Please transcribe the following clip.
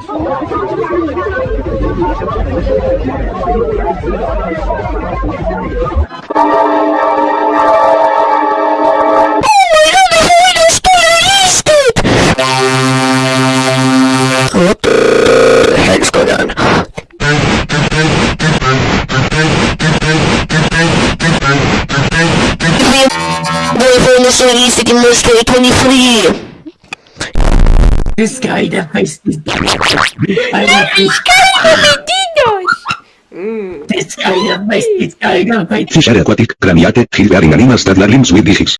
Boyfriend is to get this day 23. This guy that makes this I want this Mmm. this guy that makes this guy Fish aquatic, craniate, gill-bearing animals that limbs with digits.